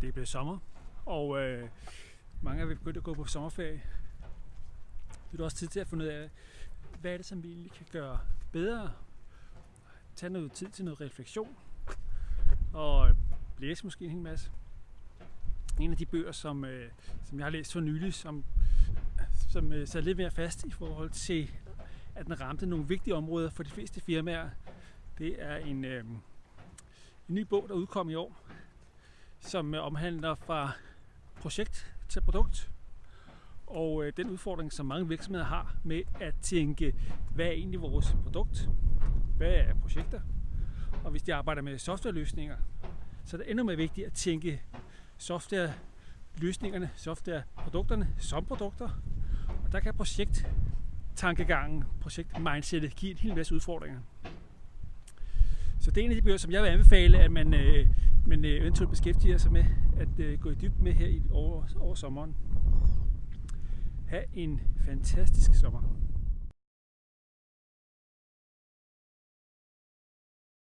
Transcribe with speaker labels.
Speaker 1: Det er blevet sommer, og øh, mange er begyndt at gå på sommerferie. Det er du også tid til at finde ud af, hvad er det, som vi egentlig kan gøre bedre. Tag noget tid til noget refleksion, og øh, læse måske en hel masse. En af de bøger, som, øh, som jeg har læst for nylig, som, som øh, sad lidt mere fast i forhold til, at den ramte nogle vigtige områder for de fleste firmaer, det er en, øh, en ny bog, der udkom i år, som øh, omhandler fra projekt til produkt. Og øh, den udfordring, som mange virksomheder har med at tænke, hvad er egentlig vores produkt? Hvad er projekter? Og hvis de arbejder med softwareløsninger, så er det endnu mere vigtigt at tænke softwareløsningerne, softwareprodukterne som produkter. Og der kan projekttankegangen, projektmindsetet give en hel masse udfordringer. Så det er en af de bøger, som jeg vil anbefale, at man, øh, men øh, eventuelt beskæftiger sig med at øh, gå i dybden med her i, over, over sommeren. Ha' en fantastisk sommer.